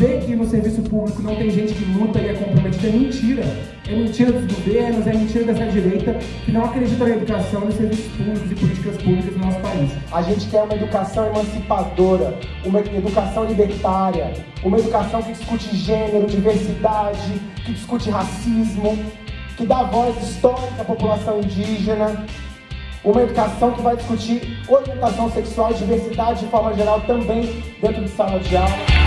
dizer que no serviço público não tem gente que luta e é comprometida. É mentira. É mentira dos governos, é mentira dessa direita que não acredita na educação, nos serviços públicos e políticas públicas no nosso país. A gente quer uma educação emancipadora, uma educação libertária, uma educação que discute gênero, diversidade, que discute racismo, que dá voz histórica à população indígena, uma educação que vai discutir orientação sexual e diversidade de forma geral também dentro de sala de aula.